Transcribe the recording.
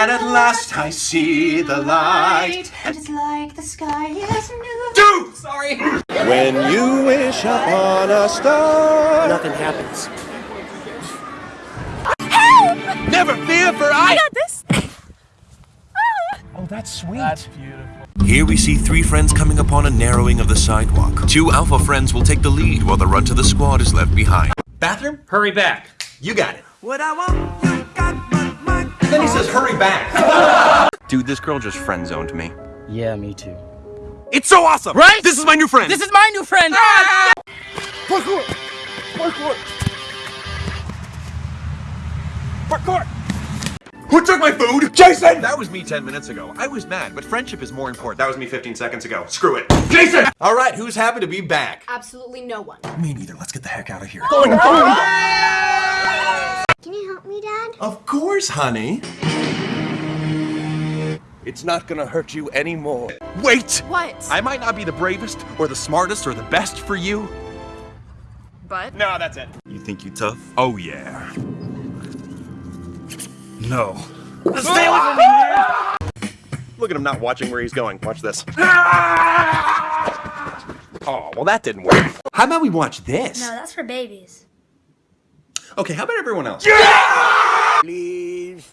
And at last I see the light. And it's like the sky is new. Dude! Sorry! When you wish upon a star. Nothing happens. Help! Never fear, for I. got this. Oh, that's sweet. That's beautiful. Here we see three friends coming upon a narrowing of the sidewalk. Two alpha friends will take the lead while the run to the squad is left behind. Bathroom? Hurry back. You got it. What I want, you got but mine. Then he says, hurry back. Dude, this girl just friend zoned me. Yeah, me too. It's so awesome! Right? This is my new friend! This is my new friend. Ah! Ah, Who took my food? Jason! That was me 10 minutes ago. I was mad, but friendship is more important. That was me 15 seconds ago. Screw it. Jason! All right, who's happy to be back? Absolutely no one. Me neither. Let's get the heck out of here. Can you help me, Dad? Of course, honey. It's not gonna hurt you anymore. Wait! What? I might not be the bravest, or the smartest, or the best for you. But No, that's it. You think you tough? Oh yeah. No. Stay away from me! Look at him not watching where he's going. Watch this. Oh, well that didn't work. How about we watch this? No, that's for babies. Okay, how about everyone else? Please.